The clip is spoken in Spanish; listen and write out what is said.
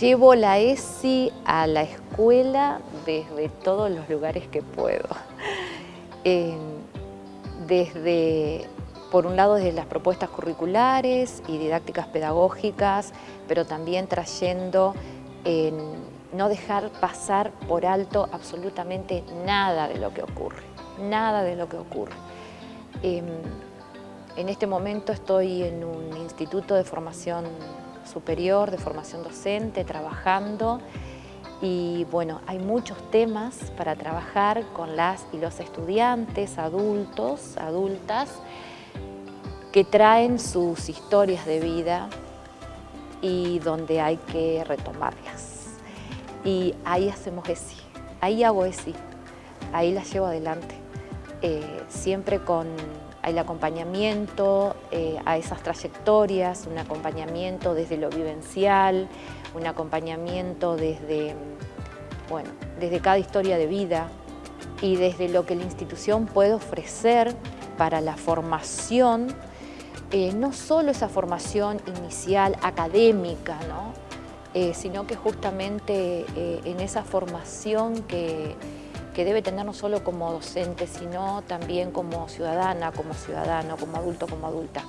Llevo la ESI a la escuela desde todos los lugares que puedo. desde, por un lado, desde las propuestas curriculares y didácticas pedagógicas, pero también trayendo en no dejar pasar por alto absolutamente nada de lo que ocurre, nada de lo que ocurre. Em, en este momento estoy en un instituto de formación superior, de formación docente, trabajando y bueno, hay muchos temas para trabajar con las y los estudiantes, adultos, adultas, que traen sus historias de vida y donde hay que retomarlas. Y ahí hacemos ESI, ahí hago ESI, ahí las llevo adelante, eh, siempre con el acompañamiento eh, a esas trayectorias, un acompañamiento desde lo vivencial, un acompañamiento desde, bueno, desde cada historia de vida y desde lo que la institución puede ofrecer para la formación, eh, no solo esa formación inicial académica, eh, sino que justamente en esa formación que que debe tener no solo como docente, sino también como ciudadana, como ciudadano, como adulto, como adulta.